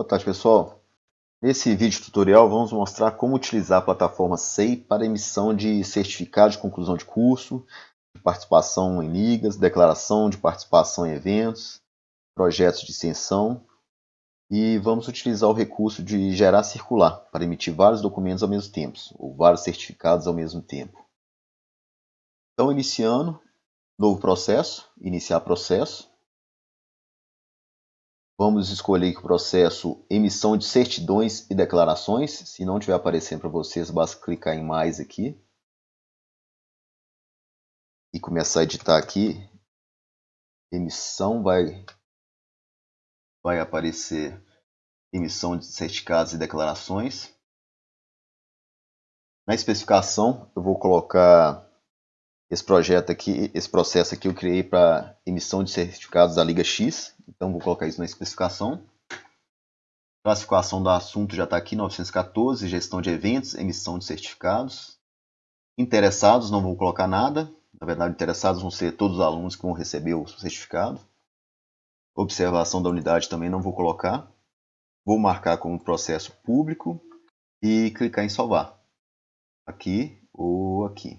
Boa tarde, pessoal. Nesse vídeo tutorial vamos mostrar como utilizar a plataforma SEI para emissão de certificado de conclusão de curso, de participação em ligas, declaração de participação em eventos, projetos de extensão e vamos utilizar o recurso de gerar circular para emitir vários documentos ao mesmo tempo, ou vários certificados ao mesmo tempo. Então, iniciando, novo processo, iniciar processo. Vamos escolher o processo emissão de certidões e declarações. Se não estiver aparecendo para vocês, basta clicar em mais aqui. E começar a editar aqui. Emissão vai, vai aparecer emissão de certificados e declarações. Na especificação eu vou colocar esse projeto aqui, esse processo aqui eu criei para emissão de certificados da Liga X, então vou colocar isso na especificação. Classificação do assunto já está aqui, 914, gestão de eventos, emissão de certificados. Interessados, não vou colocar nada, na verdade interessados vão ser todos os alunos que vão receber o certificado. Observação da unidade também não vou colocar. Vou marcar como processo público e clicar em salvar. Aqui ou aqui.